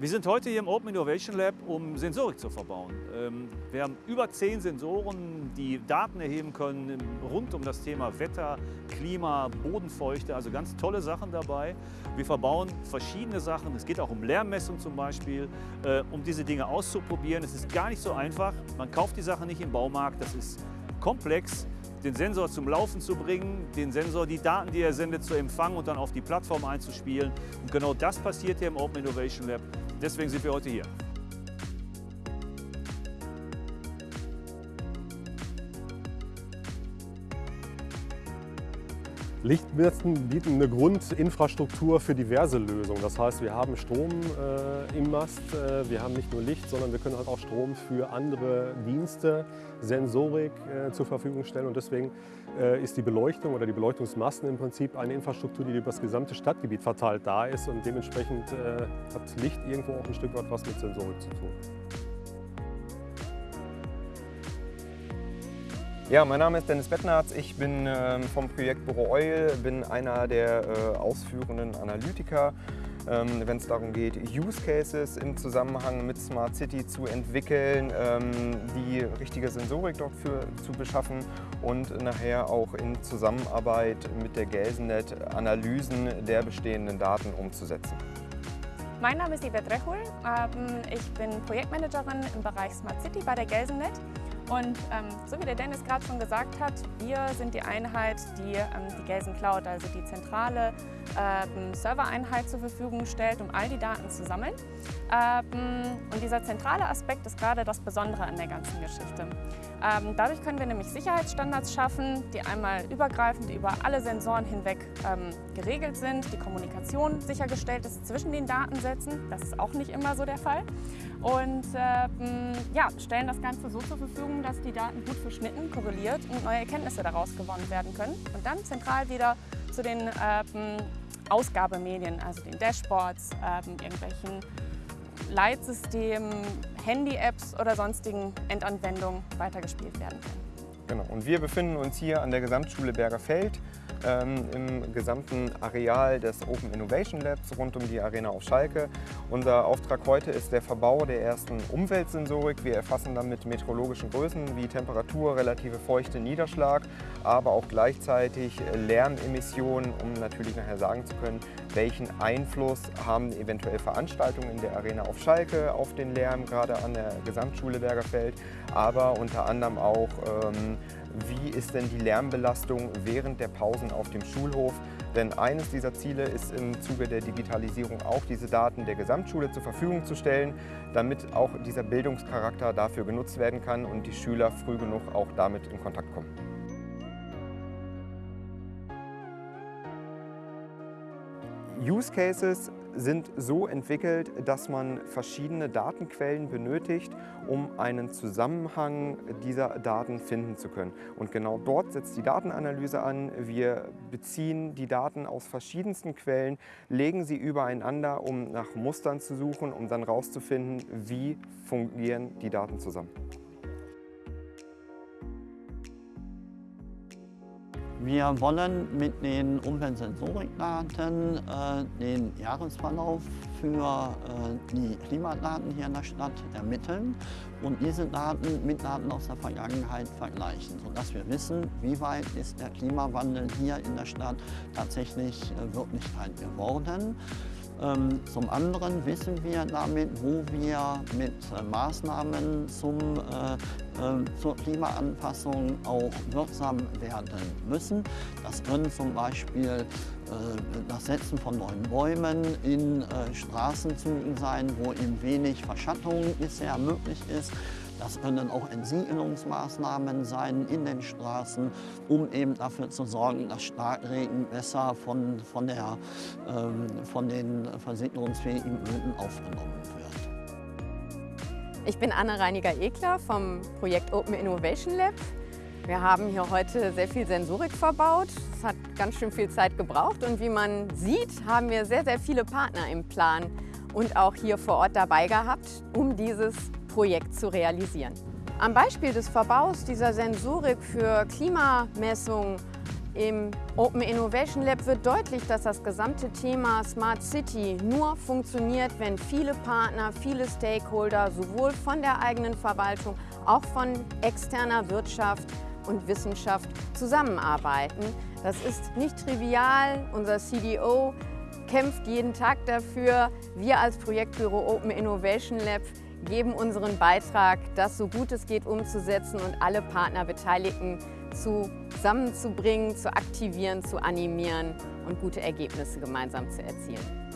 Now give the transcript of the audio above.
Wir sind heute hier im Open Innovation Lab, um Sensorik zu verbauen. Ähm, wir haben über zehn Sensoren, die Daten erheben können rund um das Thema Wetter, Klima, Bodenfeuchte, also ganz tolle Sachen dabei. Wir verbauen verschiedene Sachen, es geht auch um Lärmmessung zum Beispiel, äh, um diese Dinge auszuprobieren. Es ist gar nicht so einfach, man kauft die Sachen nicht im Baumarkt, das ist komplex den Sensor zum Laufen zu bringen, den Sensor, die Daten, die er sendet, zu empfangen und dann auf die Plattform einzuspielen. Und genau das passiert hier im Open Innovation Lab. Deswegen sind wir heute hier. Lichtmasten bieten eine Grundinfrastruktur für diverse Lösungen. Das heißt, wir haben Strom äh, im Mast, äh, wir haben nicht nur Licht, sondern wir können halt auch Strom für andere Dienste, Sensorik äh, zur Verfügung stellen. Und deswegen äh, ist die Beleuchtung oder die Beleuchtungsmasten im Prinzip eine Infrastruktur, die über das gesamte Stadtgebiet verteilt da ist. Und dementsprechend äh, hat Licht irgendwo auch ein Stück weit was mit Sensorik zu tun. Ja, mein Name ist Dennis Bettnarz. Ich bin ähm, vom Projekt Büro Oil, bin einer der äh, ausführenden Analytiker, ähm, wenn es darum geht, Use Cases im Zusammenhang mit Smart City zu entwickeln, ähm, die richtige Sensorik dafür zu beschaffen und nachher auch in Zusammenarbeit mit der Gelsenet Analysen der bestehenden Daten umzusetzen. Mein Name ist Yvette Rechul. Ich bin Projektmanagerin im Bereich Smart City bei der Gelsenet. Und ähm, so wie der Dennis gerade schon gesagt hat, wir sind die Einheit, die ähm, die Gelsen Cloud, also die zentrale ähm, Servereinheit zur Verfügung stellt, um all die Daten zu sammeln. Ähm, und dieser zentrale Aspekt ist gerade das Besondere an der ganzen Geschichte. Ähm, dadurch können wir nämlich Sicherheitsstandards schaffen, die einmal übergreifend über alle Sensoren hinweg ähm, geregelt sind, die Kommunikation sichergestellt ist zwischen den Datensätzen, das ist auch nicht immer so der Fall. Und ja, stellen das Ganze so zur Verfügung, dass die Daten gut verschnitten, korreliert und neue Erkenntnisse daraus gewonnen werden können. Und dann zentral wieder zu den ähm, Ausgabemedien, also den Dashboards, ähm, irgendwelchen Leitsystemen, Handy-Apps oder sonstigen Endanwendungen weitergespielt werden können. Genau. Und wir befinden uns hier an der Gesamtschule Bergerfeld ähm, im gesamten Areal des Open Innovation Labs rund um die Arena auf Schalke. Unser Auftrag heute ist der Verbau der ersten Umweltsensorik. Wir erfassen damit meteorologischen Größen wie Temperatur, relative Feuchte, Niederschlag, aber auch gleichzeitig Lärmemissionen, um natürlich nachher sagen zu können, welchen Einfluss haben eventuell Veranstaltungen in der Arena auf Schalke auf den Lärm, gerade an der Gesamtschule Bergerfeld, aber unter anderem auch ähm, wie ist denn die Lärmbelastung während der Pausen auf dem Schulhof. Denn eines dieser Ziele ist im Zuge der Digitalisierung auch, diese Daten der Gesamtschule zur Verfügung zu stellen, damit auch dieser Bildungscharakter dafür genutzt werden kann und die Schüler früh genug auch damit in Kontakt kommen. Use Cases sind so entwickelt, dass man verschiedene Datenquellen benötigt, um einen Zusammenhang dieser Daten finden zu können. Und genau dort setzt die Datenanalyse an. Wir beziehen die Daten aus verschiedensten Quellen, legen sie übereinander, um nach Mustern zu suchen, um dann herauszufinden, wie fungieren die Daten zusammen. Wir wollen mit den Umweltsensorikdaten äh, den Jahresverlauf für äh, die Klimadaten hier in der Stadt ermitteln und diese Daten mit Daten aus der Vergangenheit vergleichen, sodass wir wissen, wie weit ist der Klimawandel hier in der Stadt tatsächlich äh, Wirklichkeit geworden. Ähm, zum anderen wissen wir damit, wo wir mit äh, Maßnahmen zum, äh, äh, zur Klimaanpassung auch wirksam werden müssen. Das können zum Beispiel das Setzen von neuen Bäumen in Straßenzügen sein, wo eben wenig Verschattung bisher möglich ist. Das können auch Entsiegelungsmaßnahmen sein in den Straßen, um eben dafür zu sorgen, dass Starkregen besser von, von, der, ähm, von den versickerungsfähigen Böden aufgenommen wird. Ich bin Anna Reiniger-Ekler vom Projekt Open Innovation Lab. Wir haben hier heute sehr viel Sensorik verbaut. Es hat ganz schön viel Zeit gebraucht und wie man sieht, haben wir sehr, sehr viele Partner im Plan und auch hier vor Ort dabei gehabt, um dieses Projekt zu realisieren. Am Beispiel des Verbaus dieser Sensorik für Klimamessungen Im Open Innovation Lab wird deutlich, dass das gesamte Thema Smart City nur funktioniert, wenn viele Partner, viele Stakeholder sowohl von der eigenen Verwaltung, auch von externer Wirtschaft und Wissenschaft zusammenarbeiten. Das ist nicht trivial. Unser CDO kämpft jeden Tag dafür. Wir als Projektbüro Open Innovation Lab geben unseren Beitrag, das so gut es geht umzusetzen und alle Partnerbeteiligten zusammenzubringen, zu aktivieren, zu animieren und gute Ergebnisse gemeinsam zu erzielen.